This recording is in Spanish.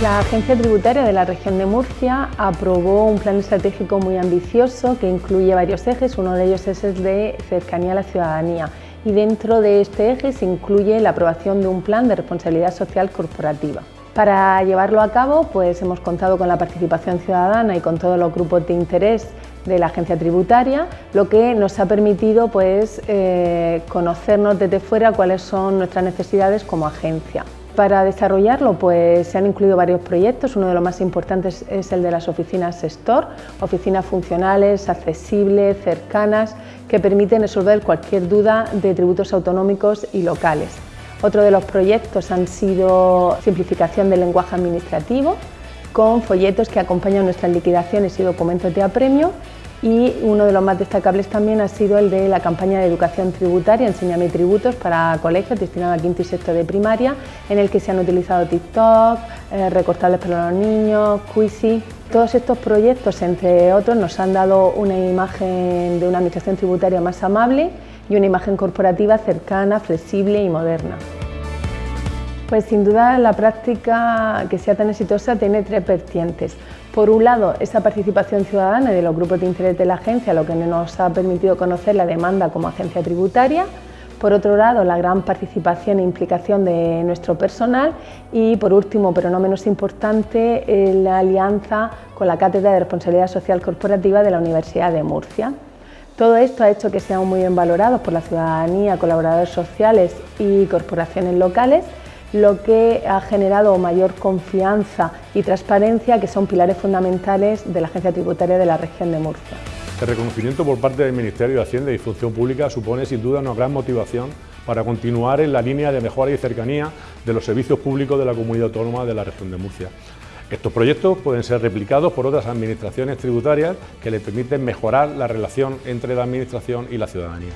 La Agencia Tributaria de la región de Murcia aprobó un plan estratégico muy ambicioso que incluye varios ejes, uno de ellos es el de cercanía a la ciudadanía y dentro de este eje se incluye la aprobación de un plan de responsabilidad social corporativa. Para llevarlo a cabo pues hemos contado con la participación ciudadana y con todos los grupos de interés de la agencia tributaria, lo que nos ha permitido pues, eh, conocernos desde fuera cuáles son nuestras necesidades como agencia. Para desarrollarlo pues, se han incluido varios proyectos, uno de los más importantes es el de las oficinas Store, oficinas funcionales, accesibles, cercanas, que permiten resolver cualquier duda de tributos autonómicos y locales. Otro de los proyectos han sido simplificación del lenguaje administrativo, con folletos que acompañan nuestras liquidaciones y documentos de apremio y uno de los más destacables también ha sido el de la campaña de educación tributaria Enséñame tributos para colegios destinado a quinto y sexto de primaria en el que se han utilizado TikTok, eh, recortables para los niños, Quizy. Todos estos proyectos, entre otros, nos han dado una imagen de una administración tributaria más amable y una imagen corporativa cercana, flexible y moderna. Pues sin duda la práctica que sea tan exitosa tiene tres vertientes. Por un lado, esa participación ciudadana de los grupos de interés de la agencia, lo que nos ha permitido conocer la demanda como agencia tributaria. Por otro lado, la gran participación e implicación de nuestro personal y, por último, pero no menos importante, la alianza con la Cátedra de Responsabilidad Social Corporativa de la Universidad de Murcia. Todo esto ha hecho que seamos muy bien valorados por la ciudadanía, colaboradores sociales y corporaciones locales lo que ha generado mayor confianza y transparencia, que son pilares fundamentales de la Agencia Tributaria de la región de Murcia. El reconocimiento por parte del Ministerio de Hacienda y Función Pública supone sin duda una gran motivación para continuar en la línea de mejora y cercanía de los servicios públicos de la Comunidad Autónoma de la región de Murcia. Estos proyectos pueden ser replicados por otras administraciones tributarias que les permiten mejorar la relación entre la Administración y la ciudadanía.